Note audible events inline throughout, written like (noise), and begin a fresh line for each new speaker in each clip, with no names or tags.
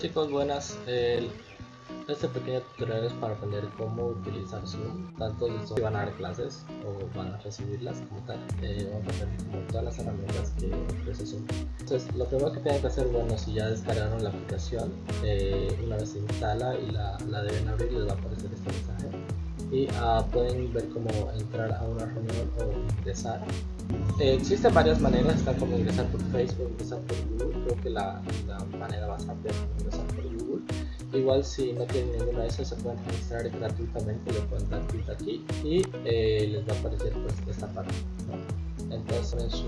chicos, buenas. Este pequeño tutorial es para aprender cómo utilizar Zoom, tanto si van a dar clases o van a recibirlas como tal. Eh, vamos a aprender todas las herramientas que ofrece Zoom. Entonces, lo primero que tienen que hacer, bueno, si ya descargaron la aplicación, eh, una vez se instala y la, la deben abrir, les va a aparecer este mensaje. Y ah, pueden ver cómo entrar a una reunión o ingresar. Eh, existen varias maneras, está como ingresar por Facebook, ingresar por Google, creo que la, manera más rápida es ingresar por Google. Igual si no tienen ninguna de esas se pueden registrar gratuitamente, le pueden dar clic aquí y eh, les va a aparecer pues esta parte. Entonces en su,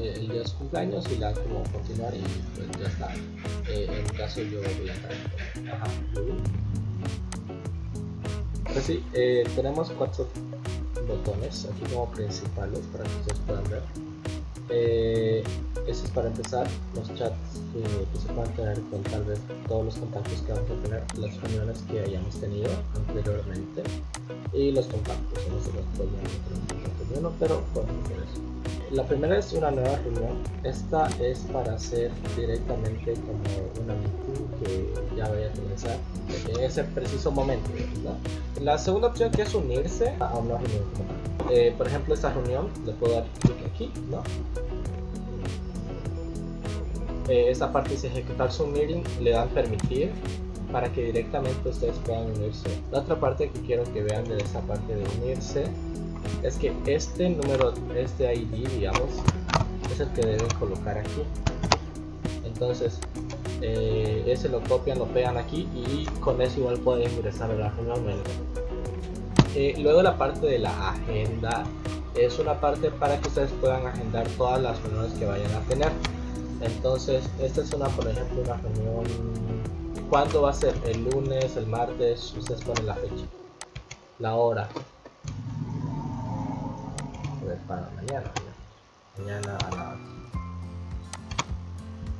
eh, el día de cumpleaños y la como continuar y pues ya está. Eh, en mi caso yo voy a entrar por ajá. Pues sí, tenemos cuatro botones aquí como principales para que ustedes puedan ver. Eh, ese es para empezar los chats que, se puedan tener con tal vez todos los contactos que vamos a tener, las reuniones que hayamos tenido anteriormente y los contactos, no los podemos uno, pero podemos hacer eso. La primera es una nueva reunión, esta es para hacer directamente como una meeting que ya vaya a comenzar en ese preciso momento. La segunda opción que es unirse a una reunión. Eh, por ejemplo, esta reunión le puedo dar clic aquí. Eh, esta parte dice ejecutar su meeting, le dan permitir para que directamente ustedes puedan unirse. La otra parte que quiero que vean de esta parte de unirse es que este número, este ID, digamos, es el que deben colocar aquí. Entonces, eh, ese lo copian, lo pegan aquí y con eso igual pueden ingresar a la reunión. Eh, luego la parte de la agenda es una parte para que ustedes puedan agendar todas las reuniones que vayan a tener. Entonces, esta es una, por ejemplo, una reunión. ¿Cuándo va a ser? El lunes, el martes, ustedes ponen la fecha, la hora. Ver, para mañana. Mañana a las.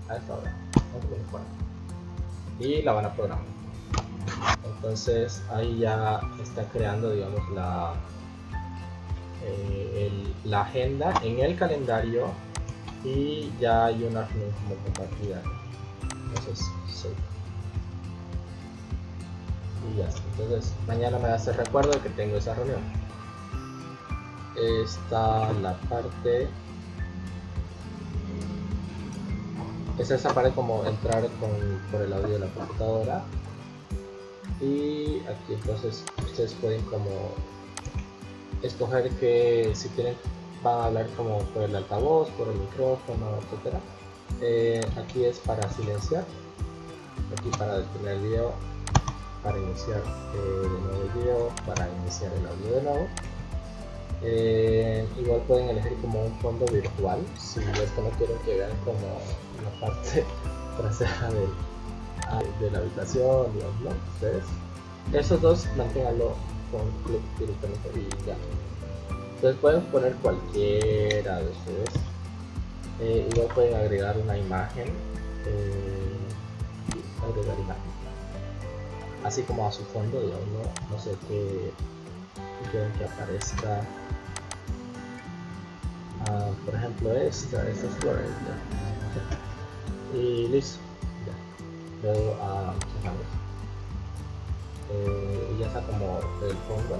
A esta hora. Y la van a programar. Entonces, ahí ya está creando, digamos, la. eh, la agenda en el calendario y ya hay una reunión como compartida entonces sí. Y ya entonces mañana me hacer recuerdo que tengo esa reunión. Está la parte es esa parte como entrar con, por el audio de la computadora y aquí entonces ustedes pueden como escoger que si tienen van a hablar como por el altavoz, por el micrófono, etcétera. Eh, aquí es para silenciar, aquí para detener el video, para iniciar eh, de nuevo el video, para iniciar el audio de nuevo. Eh, igual pueden elegir como un fondo virtual, si esto no quieren que vean como la parte (laughs) trasera del, de la habitación, digamos, ¿no? Ustedes. Esos dos manténganlo con clic directamente y ya. Entonces pueden poner cualquiera de ustedes. Eh, igual pueden agregar una imagen. eh, agregar imagen. Así como a su fondo, digamos, no, no sé qué quieren que aparezca. Ah, por ejemplo esta, esta es Flores. ya. Y listo. Luego a eh, y ya está como el fondo.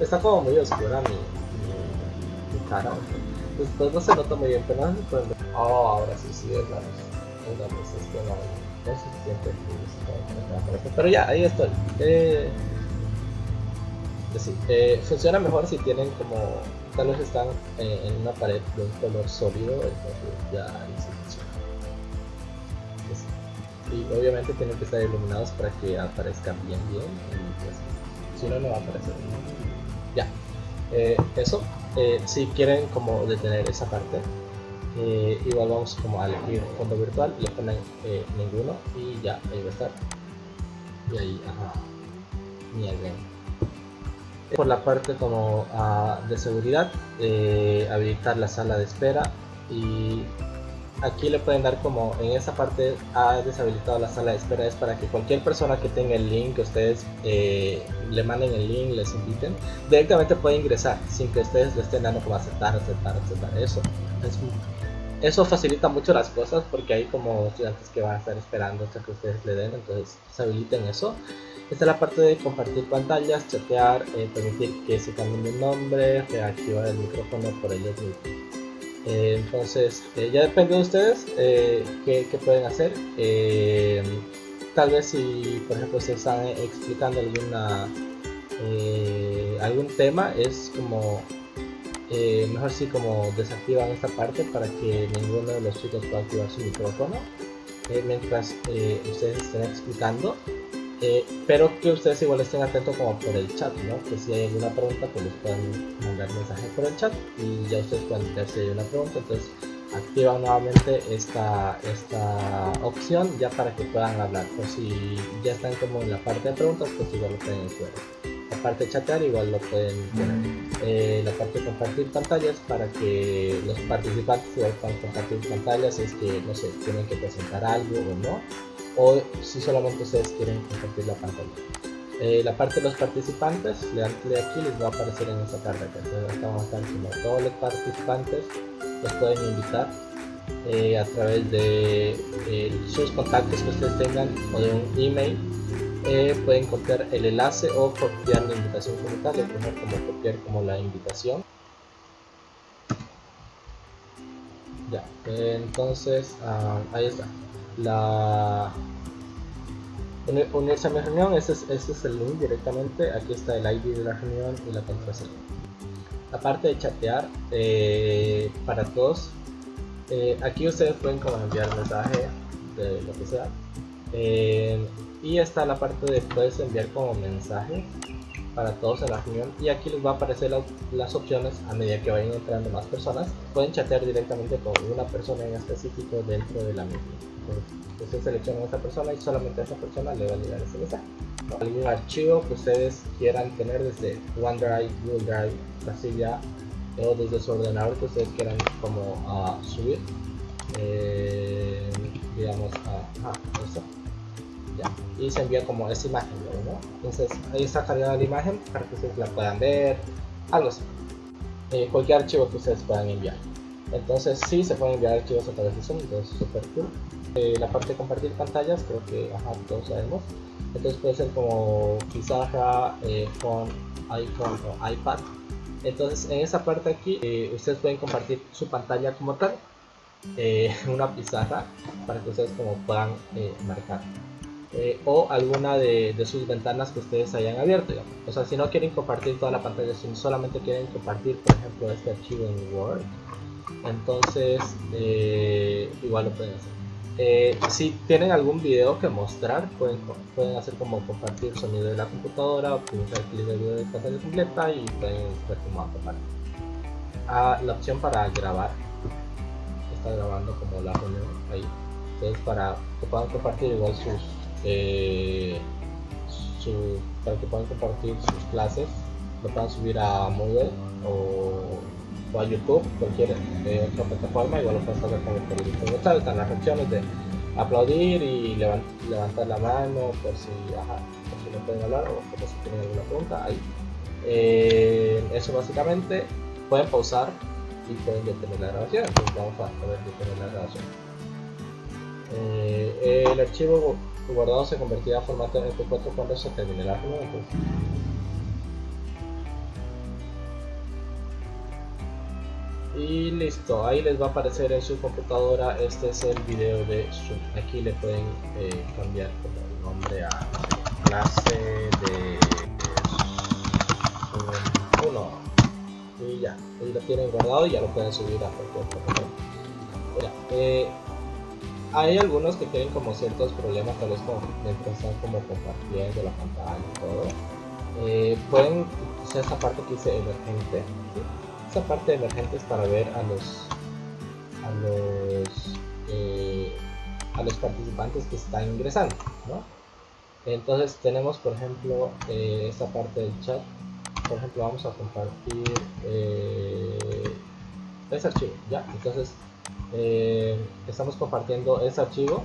Está como muy oscura mi, mi, mi cara. Pues, pues no se nota muy bien, pero no se puede ver. Oh, ahora sí, sí, es la es la luz, es que no, no se siente luz, Pero ya, ahí estoy. Eh, pues sí, eh, funciona mejor si tienen como, tal vez están eh, en una pared de un color sólido, entonces ya ahí sí funciona. Sí. Obviamente tienen que estar iluminados para que aparezcan bien, bien. Pues, si no, no va a aparecer. Ya, eh, eso. Eh, si quieren como detener esa parte, eh, igual vamos como a elegir fondo virtual, le ponen ninguno y ya, ahí va a estar. Y ahí, ajá, bien. Por la parte como ah, de seguridad, habilitar la sala de espera y aquí le pueden dar como en esa parte ha deshabilitado la sala de espera es para que cualquier persona que tenga el link que ustedes eh, le manden el link les inviten directamente puede ingresar sin que ustedes le estén dando como aceptar aceptar aceptar eso es eso facilita mucho las cosas porque hay como estudiantes que van a estar esperando hasta que ustedes le den, entonces se habiliten eso. Esta es la parte de compartir pantallas, chatear, eh, permitir que se cambien de nombre, reactivar el micrófono por ellos mismos. Eh, entonces, eh, ya depende de ustedes qué, qué, pueden hacer. tal vez si, por ejemplo, se están explicando alguna, algún tema, es como eh, mejor si como desactivan esta parte para que ninguno de los chicos pueda activar su micrófono eh, mientras eh, ustedes estén explicando pero que ustedes igual estén atentos como por el chat ¿no? que si hay alguna pregunta pues les pueden mandar mensaje por el chat y ya ustedes pueden ver si hay una pregunta entonces activan nuevamente esta, esta opción ya para que puedan hablar o si ya están como en la parte de preguntas pues igual lo pueden hacer la parte de chatear igual lo pueden poner. Eh, la parte de compartir pantallas para que los participantes puedan compartir pantallas es que no sé, tienen que presentar algo o no, o si solamente ustedes quieren compartir la pantalla. Eh, la parte de los participantes, le dan clic aquí les va a aparecer en esta carta. Entonces acá vamos a estar como todos los participantes los pueden invitar eh, a través de sus contactos que ustedes tengan o de un email eh, pueden copiar el enlace o copiar la invitación como tal, primero como copiar como la invitación. Ya, entonces ah, ahí está. La unirse a mi reunión, este es, este es el link directamente, aquí está el ID de la reunión y la contraseña. La parte de chatear eh, para todos eh, aquí ustedes pueden como enviar mensaje de lo que sea y está la parte de puedes enviar como mensaje para todos en la reunión. Y aquí les va a aparecer las opciones a medida que vayan entrando más personas. Pueden chatear directamente con una persona en específico dentro de la misma. Entonces seleccionan a esta persona y solamente a esa persona le va a llegar ese mensaje. Algún archivo que ustedes quieran tener desde OneDrive, Google Drive, Casilla o desde su ordenador que ustedes quieran como uh, subir. Eh, digamos a, a eso y se envía como esa imagen entonces ahí está cargada la imagen para que ustedes la puedan ver algo así. Eh, cualquier archivo que ustedes puedan enviar. Entonces sí se pueden enviar archivos a través de Zoom entonces super cool. Eh, la parte de compartir pantallas creo que todos sabemos. Entonces puede ser como pizarra eh, con iPhone o iPad. Entonces en esa parte aquí ustedes pueden compartir su pantalla como tal (laughs) una pizarra para que ustedes como puedan marcar eh, o alguna de, sus ventanas que ustedes hayan abierto. O sea, si no quieren compartir toda la pantalla, si solamente quieren compartir, por ejemplo, este archivo en Word, entonces eh, igual lo pueden hacer. Eh, si tienen algún video que mostrar, pueden, pueden hacer como compartir sonido de la computadora, optimizar el clic de video de pantalla completa y pueden ver cómo va Ah, la opción para grabar, está grabando como la reunión ahí. Entonces, para que puedan compartir igual sus eh, para que puedan compartir sus clases, lo puedan subir a Moodle o, a YouTube, cualquier eh, otra plataforma, igual lo pueden hacer con el editor están las opciones de aplaudir y levantar la mano por si, no pueden hablar o por si tienen alguna pregunta, ahí. Eh, eso básicamente, pueden pausar y pueden detener la grabación, entonces vamos a ver detener la grabación. el archivo guardado se convertirá a formato MP4 cuando se termine la reunión. Y listo, ahí les va a aparecer en su computadora, este es el video de Zoom. Aquí le pueden eh, cambiar como el nombre a clase de Zoom 1. Y ya, ahí lo tienen guardado y ya lo pueden subir a cualquier. Eh, hay algunos que tienen como ciertos problemas, tal vez como mientras están como compartiendo la pantalla y todo. Eh, pueden usar esa parte que dice emergente. Esa parte de emergente es para ver a los a los eh, a los participantes que están ingresando, ¿no? Entonces tenemos por ejemplo eh, esta parte del chat. Por ejemplo vamos a compartir este archivo, ¿ya? Entonces eh, estamos compartiendo ese archivo.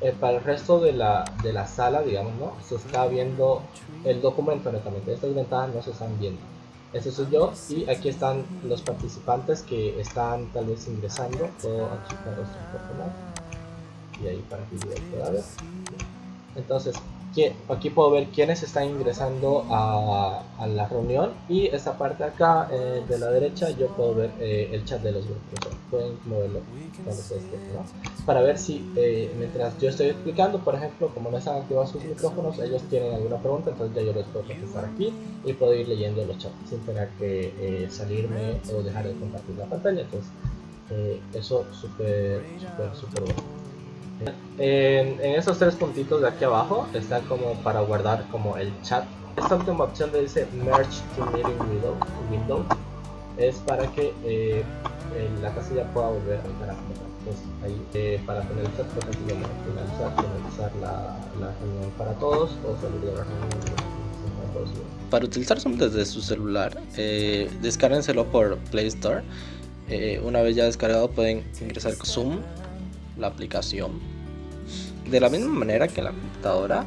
Eh, para el resto de la, de la sala digamos no se está viendo el documento netamente estas ventanas no se están viendo. Ese soy yo y aquí están los participantes que están tal vez ingresando. Puedo achicar su personal y ahí para que pueda ver. Entonces, aquí puedo ver quiénes están ingresando a, la reunión. Y esta parte acá eh, de la derecha yo puedo ver el chat de los grupos pueden moverlo cuando se ¿no? para ver si eh, mientras yo estoy explicando por ejemplo como no están activados sus micrófonos ellos tienen alguna pregunta entonces ya yo les puedo contestar aquí y puedo ir leyendo los chats sin tener que salirme o dejar de compartir la pantalla entonces eso súper súper súper bueno. En, esos tres puntitos de aquí abajo está como para guardar como el chat. Esta última opción de dice Merge to Meeting Window, es para que eh, la casilla pueda volver a entrar Entonces ahí eh, para chat, por ejemplo, finalizar, finalizar la, la reunión para todos o salir de la reunión.
Para utilizar Zoom desde su celular, eh, descárguenselo por Play Store. Eh, una vez ya descargado pueden ingresar con Zoom la aplicación. De la misma manera que en la computadora,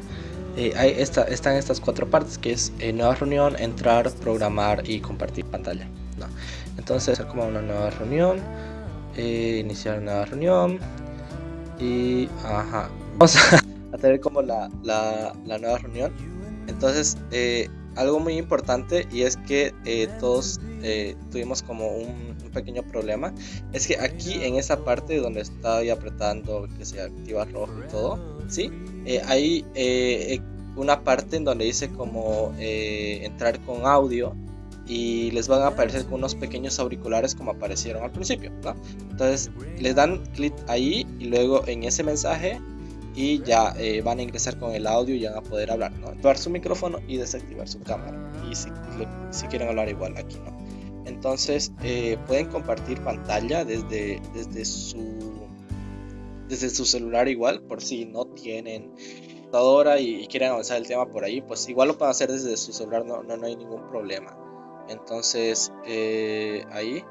eh, hay esta, están estas cuatro partes que es eh, nueva reunión, entrar, programar y compartir pantalla. Entonces, hacer como una nueva reunión, eh, iniciar una nueva reunión y ajá, vamos a, (laughs) tener como la, la, la, nueva reunión. Entonces, algo muy importante y es que todos tuvimos como un pequeño problema es que aquí en esa parte donde está apretando que se activa rojo y todo, ¿sí? Eh, hay eh, una parte en donde dice como eh, entrar con audio y les van a aparecer con unos pequeños auriculares como aparecieron al principio, ¿no? Entonces les dan clic ahí y luego en ese mensaje y ya van a ingresar con el audio y van a poder hablar, ¿no? Activar su micrófono y desactivar su cámara y si, quieren hablar igual aquí, ¿no? Entonces eh, pueden compartir pantalla desde, desde, su, desde su celular igual, por si no tienen computadora y, quieren avanzar el tema por ahí, pues igual lo pueden hacer desde su celular, no, no, hay ningún problema. Entonces eh, ahí.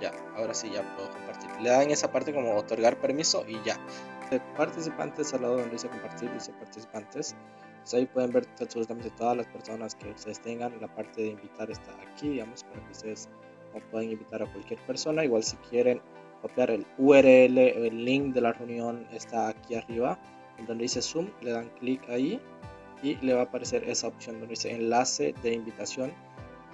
ya, ahora sí ya puedo compartir. Le dan esa parte como otorgar permiso y ya. Participantes al lado donde dice compartir, dice participantes ahí pueden ver absolutamente todas las personas que ustedes tengan. La parte de invitar está aquí, digamos, para que ustedes puedan invitar a cualquier persona. Igual si quieren copiar el URL el link de la reunión está aquí arriba, donde dice Zoom, le dan clic ahí y le va a aparecer esa opción donde dice enlace de invitación.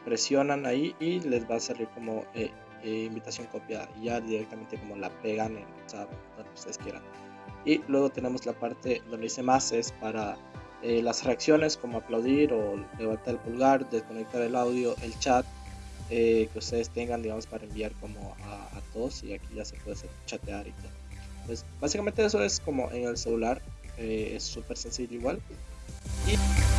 Presionan ahí y les va a salir como eh, eh, invitación copiada. Ya directamente como la pegan en donde ustedes quieran. Y luego tenemos la parte donde dice más es para eh, las reacciones como aplaudir o levantar el pulgar, desconectar el audio, el chat eh, que ustedes tengan, digamos, para enviar como a, todos y aquí ya se puede hacer chatear y todo. Pues básicamente eso es como en el celular, eh, es súper sencillo igual. Y